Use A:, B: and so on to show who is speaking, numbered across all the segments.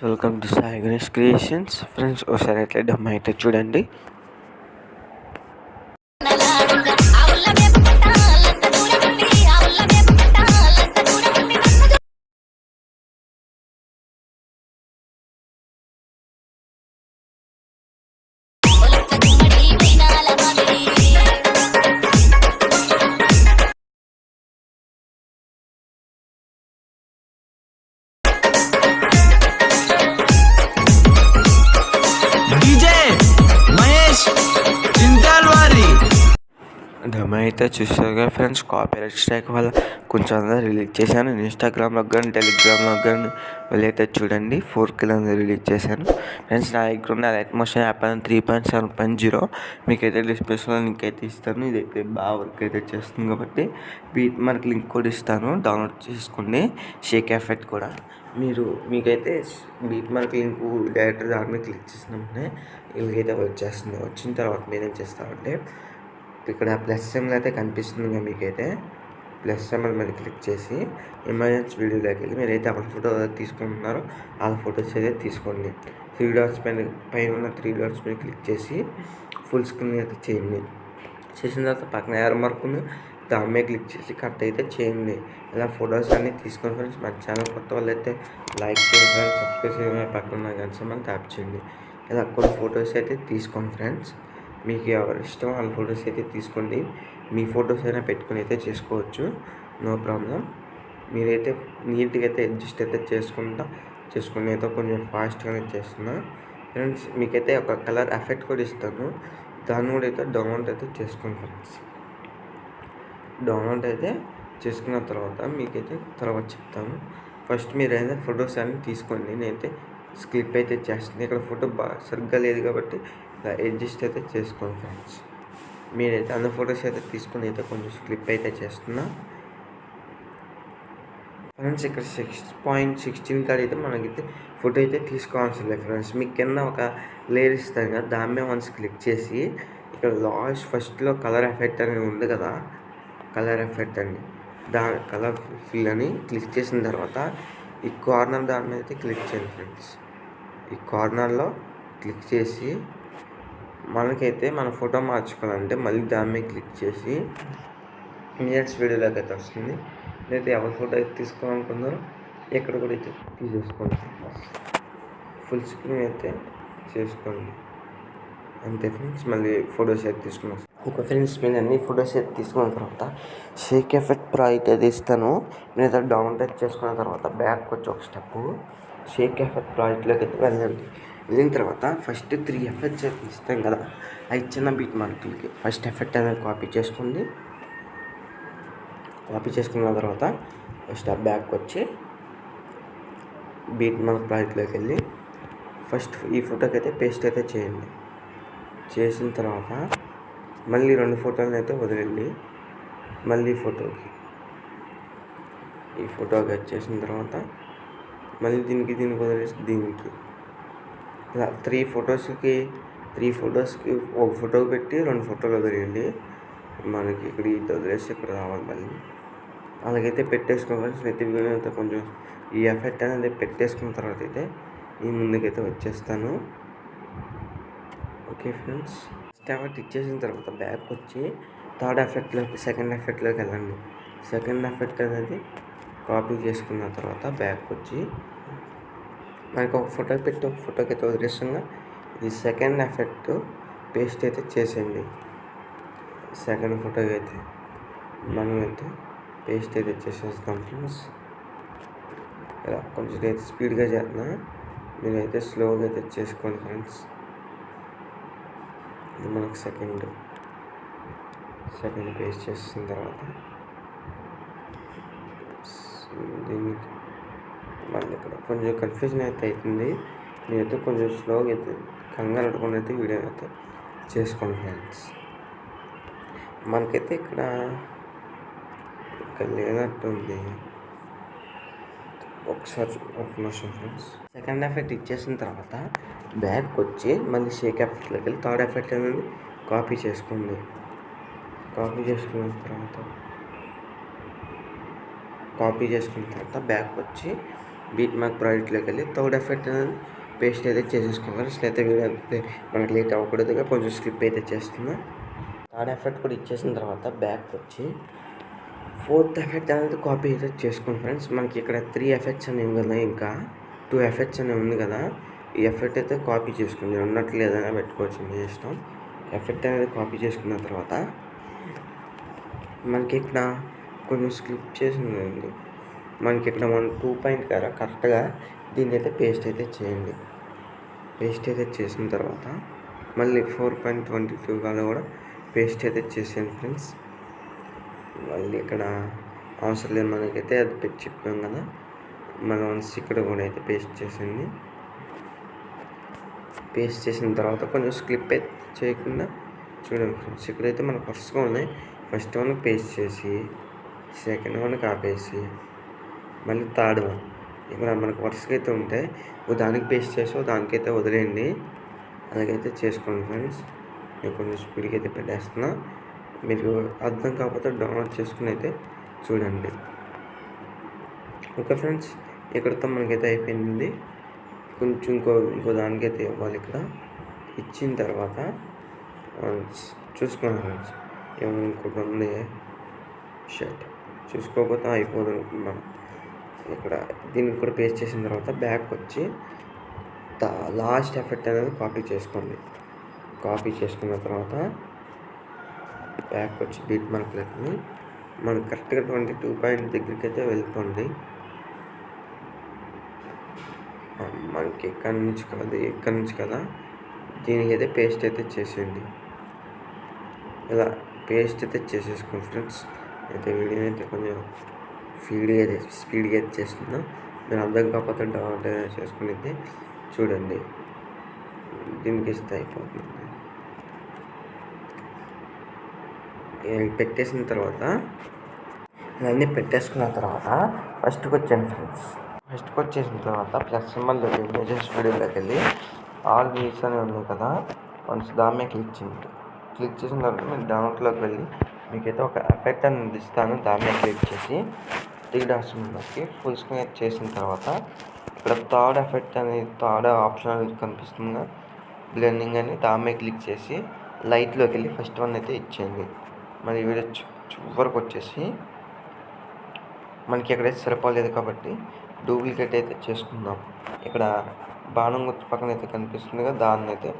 A: Welcome to Sai Ganesh creations friends ఒకసారి అయితే డమ్ అయితే చూడండి డమ్ అయితే చూస్తారు కదా ఫ్రెండ్స్ కాపీరైట్ స్ట్రైక్ వల్ల కొంచెం అందరూ రిలీజ్ చేశాను. ఇన్స్టాగ్రామ్లో కానీ టెలిగ్రామ్లో కానీ వెళ్ళైతే చూడండి. ఫోర్ కిలో రిలీజ్ చేశాను. ఫ్రెండ్స్ నా దగ్గర ఉన్న అట్మోషన్ యాప్ అని three point seven point zero. మీకైతే డిస్క్రిప్షన్లో లింక్ అయితే ఇస్తాను. ఇదైతే బాగా వర్క్ అయితే చేస్తుంది కాబట్టి బీట్ మార్క్ లింక్ కూడా ఇస్తాను. డౌన్లోడ్ చేసుకోండి. షేక్ ఎఫెక్ట్ కూడా. మీరు మీకైతే బీట్ మార్క్ లింక్ డైరెక్ట్ దాని మీద క్లిక్ చేసినప్పుడే వీళ్ళకైతే వచ్చేస్తుంది. వచ్చిన తర్వాత మీరేం చేస్తారంటే ఇక్కడ ప్లస్ సింబల్ అయితే కనిపిస్తుంది మీకైతే. ప్లస్ సింబల్ మీద క్లిక్ చేసి ఎమర్జెన్సీ వీడియోలోకి వెళ్ళి మీరైతే ఎవరి ఫోటో తీసుకుంటున్నారో వాళ్ళ ఫొటోస్ అయితే తీసుకోండి. త్రీ డాట్స్ పైన పైన ఉన్న త్రీ డాట్స్ మీద క్లిక్ చేసి ఫుల్ స్క్రీన్ అయితే చేయండి. చేసిన తర్వాత పక్కన ఎర్ మార్కుని దాని మీద క్లిక్ చేసి కట్ అయితే చేయండి. ఇలా ఫొటోస్ అన్నీ తీసుకొని ఫ్రెండ్స్. మన ఛానల్ కొత్త వాళ్ళు అయితే లైక్ చేయండి ఫ్రెండ్స్. సబ్స్క్రైబ్ చేయండి. పక్కన ఉన్న గంట మనం ట్యాప్ చేయండి. ఇలా కొన్ని ఫొటోస్ అయితే తీసుకోండి ఫ్రెండ్స్. మీకు ఎవరి ఇష్టం వాళ్ళ ఫొటోస్ అయితే తీసుకోండి. మీ ఫొటోస్ అయినా పెట్టుకుని అయితే చేసుకోవచ్చు. No problem. మీరైతే నీట్గా అయితే అడ్జస్ట్ అయితే చేసుకుంటా చేసుకుని అయితే కొంచెం ఫాస్ట్గానే చేస్తున్నా. ఫ్రెండ్స్ మీకైతే ఒక కలర్ ఎఫెక్ట్ కూడా ఇస్తాను. దాన్ని కూడా అయితే డౌన్లోడ్ అయితే చేసుకోండి ఫ్రెండ్స్. డౌన్లోడ్ అయితే చేసుకున్న తర్వాత మీకైతే తర్వాత చెప్తాను. ఫస్ట్ మీరు అయితే ఫొటోస్ అన్నీ తీసుకోండి. నేనైతే స్క్లిప్ అయితే చేస్తుంది. ఇక్కడ ఫోటో బాగా సరిగ్గా లేదు కాబట్టి ఇలా అడ్జస్ట్ అయితే చేసుకోండి ఫ్రెండ్స్. మీరైతే అన్ని ఫొటోస్ అయితే తీసుకుని అయితే కొంచెం స్క్లిప్ అయితే చేస్తున్నా. ఫ్రెండ్స్ ఇక్కడ సిక్స్ పాయింట్ సిక్స్టీన్ కాడ అయితే మనకైతే ఫోటో అయితే తీసుకోవాల్సిన లేదు ఫ్రెండ్స్. మీకు కింద ఒక లేయర్ ఇస్తాను కదా దాని మీద వన్స్ క్లిక్ చేసి ఇక్కడ లాస్ట్ ఫస్ట్లో కలర్ ఎఫెక్ట్ అని ఉంది కదా కలర్ ఎఫెక్ట్ అని. దా కలర్ ఫిల్ అని క్లిక్ చేసిన తర్వాత ఈ కార్నర్ దాని మీద అయితే క్లిక్ చేయండి ఫ్రెండ్స్. ఈ కార్నర్లో క్లిక్ చేసి మనకైతే మన ఫోటో మార్చుకోవాలంటే మళ్ళీ దాని మీద క్లిక్ చేసి మినిట్స్ వీడియోలోకి అయితే వస్తుంది. లేదా ఎవరి ఫోటో అయితే తీసుకోవాలనుకున్నారో ఎక్కడ కూడా అయితే తీసేసుకోండి. ఫుల్ స్క్రీన్ అయితే చేసుకోండి. అంతే ఫ్రెండ్స్ మళ్ళీ ఫొటోస్ అయితే తీసుకుని ఒక ఫ్రెండ్స్ నేను అన్ని ఫొటోస్ అయితే తీసుకున్న తర్వాత షేక్ ఎఫెక్ట్ ప్రో అయితే ఇస్తాను. నేను అయితే డౌన్లోడ్ చేసుకున్న తర్వాత బ్యాక్ వచ్చి ఒక స్టెప్ షేక్ ఎఫెక్ట్ ప్రాజెక్ట్లోకి అయితే వెళ్ళండి వెళ్ళిన తర్వాత ఫస్ట్ త్రీ ఎఫెక్ట్స్ అయితే ఇస్తాం కదా. అవి చిన్న బీట్ మార్కులకి ఫస్ట్ ఎఫెక్ట్ అనేది కాపీ చేసుకోండి కాపీ చేసుకున్న తర్వాత స్టెప్ బ్యాక్ వచ్చి బీట్ మార్క్ ప్రాజెక్ట్లోకి వెళ్ళి ఫస్ట్ ఈ ఫోటోకి అయితే పేస్ట్ అయితే చేయండి. చేసిన తర్వాత మళ్ళీ రెండు ఫోటోలను అయితే వదిలేండి మళ్ళీ ఫోటోకి. ఈ ఫోటోకి వచ్చేసిన తర్వాత మళ్ళీ దీనికి దీనికి వదిలేసి దీనికి. ఇలా త్రీ ఫొటోస్కి త్రీ ఫొటోస్కి ఒక ఫోటో పెట్టి రెండు ఫోటోలు వదిలేయండి. మనకి ఇక్కడ ఇది వదిలేసి ఇక్కడ రావాలి మళ్ళీ. అలాగైతే పెట్టేసుకోవాలి. ప్రతి వీడియో అయితే కొంచెం ఈ ఎఫెక్ట్ అనేది పెట్టేసుకున్న తర్వాత అయితే ఈ ముందుకైతే వచ్చేస్తాను. ఓకే ఫ్రెండ్స్ ఫస్ట్ ఎఫెక్ట్ ఇచ్చేసిన తర్వాత బ్యాక్ వచ్చి థర్డ్ ఎఫెక్ట్లోకి సెకండ్ ఎఫెక్ట్లోకి వెళ్ళండి. సెకండ్ ఎఫెక్ట్ అనేది కాపీ చేసుకున్న తర్వాత బ్యాక్ వచ్చి మనకు ఒక ఫోటో పెట్టి ఒక ఫోటోకి అయితే వదిలేస్తుందా ఇది సెకండ్ ఎఫెక్ట్ పేస్ట్ అయితే చేసేయండి. సెకండ్ ఫోటోకి అయితే మనం అయితే పేస్ట్ అయితే చేసేస్తాం ఫ్రెండ్స్ ఇలా కొంచెం అయితే స్పీడ్గా చేస్తున్నా. మీరైతే స్లోగా అయితే చేసుకోండి ఫ్రెండ్స్ ఇది మనకు సెకండ్ సెకండ్ పేస్ట్ చేసిన తర్వాత దీనికి మళ్ళీ ఇక్కడ కొంచెం కన్ఫ్యూజన్ అయితే అవుతుంది. నేనైతే కొంచెం స్లోగా అయితే కంగారు పడకుండా అయితే వీడియో అయితే చేసుకోండి ఫ్రెండ్స్ మనకైతే ఇక్కడ ఇక్కడ లేనట్టుంది. ఒకసారి ఒక నిమిషం ఫ్రెండ్స్ సెకండ్ ఎఫెక్ట్ ఇచ్చేసిన తర్వాత బ్యాక్ వచ్చి మళ్ళీ షేక్ ఎఫెక్ట్లోకి వెళ్ళి థర్డ్ ఎఫెక్ట్ అనేది కాపీ చేసుకోండి కాపీ చేసుకున్న తర్వాత కాపీ చేసుకున్న తర్వాత బ్యాక్ వచ్చి బీట్ మార్క్ ప్రాజెక్ట్లోకి వెళ్ళి థర్డ్ ఎఫెక్ట్ అనేది పేస్ట్ అయితే చేసేసుకున్నాను ఫ్రెండ్స్ అయితే వీడియో మనకి లేట్ అవ్వకూడదుగా కొంచెం స్లిప్ అయితే చేస్తున్నా. థర్డ్ ఎఫెక్ట్ కూడా ఇచ్చేసిన తర్వాత బ్యాక్ వచ్చి ఫోర్త్ ఎఫెక్ట్ అనేది కాపీ అయితే చేసుకోండి ఫ్రెండ్స్. మనకి ఇక్కడ త్రీ ఎఫెక్ట్స్ అనేవి కదా ఇంకా టూ ఎఫెక్ట్స్ అనేవి ఉంది కదా ఈ ఎఫెక్ట్ అయితే కాపీ చేసుకుంది ఉన్నట్లు ఏదైనా పెట్టుకోవచ్చు మీ ఇష్టం ఎఫెక్ట్ అనేది కాపీ చేసుకున్న తర్వాత మనకి ఇక్కడ కొంచెం స్క్లిప్ చేసిందండి మనకి ఇక్కడ మనం టూ పాయింట్ కదా కరెక్ట్గా దీన్ని అయితే పేస్ట్ అయితే చేయండి. పేస్ట్ అయితే చేసిన తర్వాత మళ్ళీ ఫోర్ పాయింట్ ట్వంటీ టూ కాలో కూడా పేస్ట్ అయితే చేసాను ఫ్రెండ్స్ మళ్ళీ ఇక్కడ అవసరం లేదు మనకైతే అది పెట్టి చెప్పాం కదా. మన వన్స్ ఇక్కడ కూడా అయితే పేస్ట్ చేసింది పేస్ట్ చేసిన తర్వాత కొంచెం స్క్లిప్ అయితే చేయకుండా చూడండి ఫ్రెండ్స్ ఇక్కడైతే మనకు వరుసగా ఉన్నాయి. ఫస్ట్ వన్ పేస్ట్ చేసి సెకండ్ వన్ ఆపేసి మళ్ళీ థర్డ్ వన్ ఇక్కడ మనకు వరుసగా అయితే ఉంటాయి దానికి పేస్ట్ చేసి దానికైతే వదిలేయండి. అలాగైతే చేసుకోండి ఫ్రెండ్స్ నేను కొంచెం స్పీడ్కి అయితే పెట్టేస్తున్నా. మీరు అర్థం కాకపోతే డౌన్లోడ్ చేసుకుని అయితే చూడండి. ఓకే ఫ్రెండ్స్ ఇక్కడతో మనకైతే అయిపోయింది. కొంచెం ఇంకో ఇంకో దానికైతే ఇవ్వాలి ఇక్కడ. ఇచ్చిన తర్వాత చూసుకున్నాను ఫ్రెండ్స్ ఏమైనా ఇంకోటి ఉంది? షర్ట్ చూసుకోకపోతే అయిపోదు అనుకున్నాను ఇక్కడ దీనికి కూడా పేస్ట్ చేసిన తర్వాత బ్యాక్ వచ్చి లాస్ట్ ఎఫెక్ట్ అనేది కాపీ చేసుకోండి. కాపీ చేసుకున్న తర్వాత బ్యాక్ వచ్చి బీట్ మార్క్లకి మనం కరెక్ట్గా ట్వంటీ టూ పాయింట్ దగ్గరికి అయితే వెళ్తుంది మనకి ఎక్కడి నుంచి కాదు ఎక్కడి నుంచి కదా? దీనికి అయితే పేస్ట్ అయితే చేసేయండి. ఇలా పేస్ట్ అయితే చేసేసుకోండి ఫ్రెండ్స్ అయితే వీడియో అయితే కొంచెం స్పీడ్గా స్పీడ్గా అయితే చేస్తున్నా. మీరు అర్థం కాకపోతే డౌన్లోడ్ చేసుకుని చూడండి. దీనికి ఇస్తే అయిపోతుంది. పెట్టేసిన తర్వాత ఇవన్నీ పెట్టేసుకున్న తర్వాత ఫస్ట్కి వచ్చాను ఫ్రెండ్స్ ఫస్ట్కి వచ్చేసిన తర్వాత ప్లస్ సింబల్లో ఇమేజెస్ వీడియోలోకి వెళ్ళి ఆల్ వ్యూస్ అని ఉంది కదా వన్స్ దాని మీద క్లిక్ చేయండి. క్లిక్ చేసిన తర్వాత మీరు డౌన్లోడ్లోకి వెళ్ళి మీకైతే ఒక ఎఫెక్ట్ అనేది ఇస్తాను దాన్ని క్లిక్ చేసి త్రీ డాట్స్ మనకి ఫుల్ స్క్రీన్ చేసిన తర్వాత ఇక్కడ థర్డ్ ఎఫెక్ట్ అనేది థర్డ్ ఆప్షన్ అనేది కనిపిస్తుంది. బ్లెండింగ్ అని దాని క్లిక్ చేసి లైట్లోకి వెళ్ళి ఫస్ట్ వన్ అయితే ఇచ్చేయండి. మరి వీడియో చివరికి వచ్చేసి మనకి ఎక్కడైతే సరిపోలేదు కాబట్టి డూప్లికేట్ అయితే చేసుకుందాం. ఇక్కడ బాణం గుర్తు పక్కన అయితే కనిపిస్తుంది కదా దాన్ని అయితే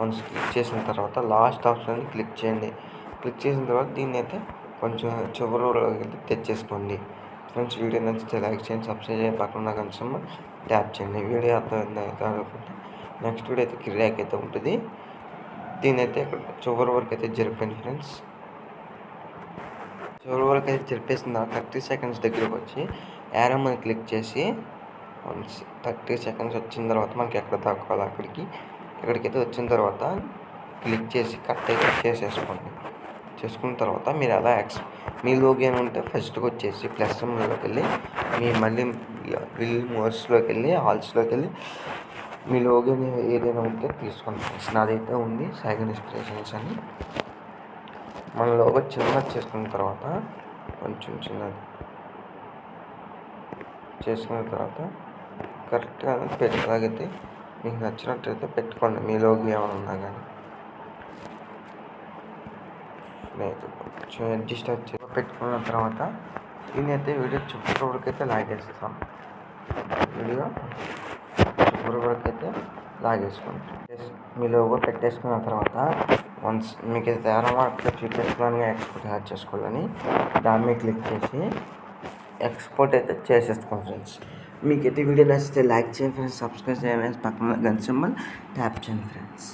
A: వన్స్ క్లిక్ చేసిన తర్వాత లాస్ట్ ఆప్షన్ క్లిక్ చేయండి. క్లిక్ చేసిన తర్వాత దీన్ని అయితే కొంచెం చివరి వరకు తెచ్చేసుకోండి. ఫ్రెండ్స్ వీడియో నచ్చితే లైక్ చేయండి సబ్స్క్రైబ్ చేయండి. పక్కన కొంచెం ట్యాప్ చేయండి. వీడియో అర్థమైంది అనుకుంటే నెక్స్ట్ వీడియో అయితే కిరాక్ అయితే ఉంటుంది. దీని అయితే ఇక్కడ చివరి వరకు అయితే జరిపోయింది ఫ్రెండ్స్. చివరి వరకు అయితే జరిపేసిన తర్వాత థర్టీ సెకండ్స్ దగ్గరకు వచ్చి యారో మీద క్లిక్ చేసి వన్స్ థర్టీ సెకండ్స్ వచ్చిన తర్వాత మనకి ఎక్కడ దాక్కోవాలి అక్కడికి ఇక్కడికైతే వచ్చిన తర్వాత క్లిక్ చేసి కట్ అయితే చేసేసుకోండి. చేసుకున్న తర్వాత మీరు అలా ఎక్స్ మీ లోగి అని ఉంటే ఫస్ట్కి వచ్చేసి ప్లస్ రూమ్లోకి వెళ్ళి మీ మళ్ళీ విల్ మోర్స్లోకి వెళ్ళి హాల్స్లోకి వెళ్ళి మీ లోగి ఏదైనా ఉంటే తీసుకోండి ఫ్రెండ్స్ నాదైతే ఉంది సైగన్ ఇన్స్పిరేషన్స్ అని. మన లోగో చిన్నది చేసుకున్న తర్వాత కొంచెం చిన్నది చేసుకున్న తర్వాత కరెక్ట్గా పెట్టగలిగితే మీకు నచ్చినట్టయితే పెట్టుకోండి. మీ లోగో ఏమైనా ఉన్నా కానీ. లేదు కొంచెం అడ్జస్ట్ పెట్టుకున్న తర్వాత నేనైతే వీడియో చుట్టూ వరకైతే అయితే లాగేస్తాం. వీడియో చుట్టూ వరకైతే అయితే మీ లోగో పెట్టేసుకున్న తర్వాత వన్స్ మీకు అయితే తేడా మార్క్లో చూపించుకోవాలని ఎక్స్పోర్ట్ యాడ్ చేసుకోవాలని దాన్ని క్లిక్ చేసి ఎక్స్పోర్ట్ అయితే చేసేసుకోండి ఫ్రెండ్స్. మీకైతే అయితే వీడియో నచ్చితే లైక్ చేయండి ఫ్రెండ్స్ సబ్స్క్రైబ్ చేయండి పక్కన గన్ సింబల్ ట్యాప్ చేయండి ఫ్రెండ్స్.